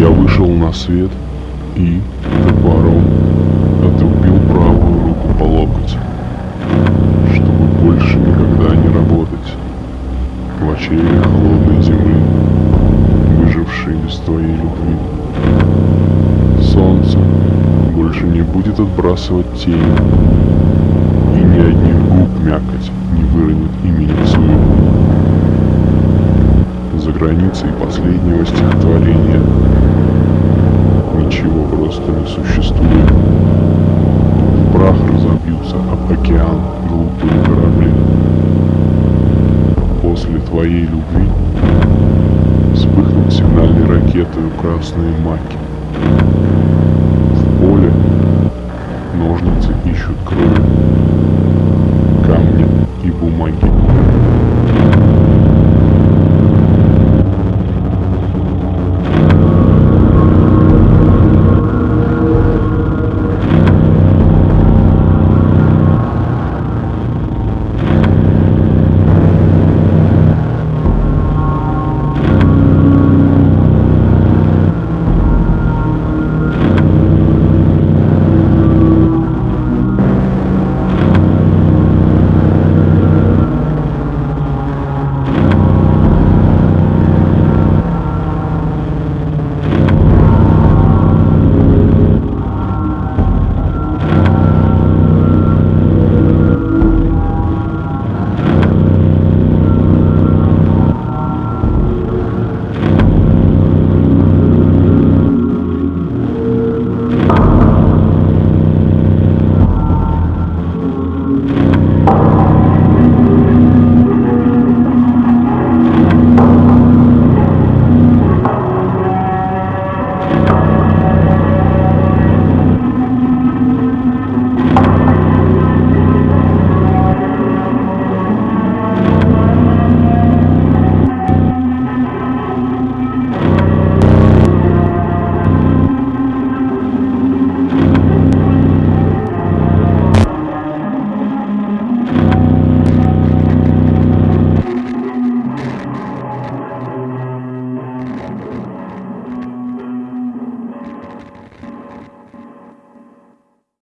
на свет и топором отрубил правую руку по локоть, чтобы больше никогда не работать в очреве холодной зимы, выжившей без твоей любви. Солнце больше не будет отбрасывать тень, и ни одних губ мякоть не выронит имени своего. За границей последнего стихотворения ничего просто не существует. В прах разобьются об океан глупые корабли. После твоей любви вспыхнут сигнальной ракетой красные маки. В поле ножницы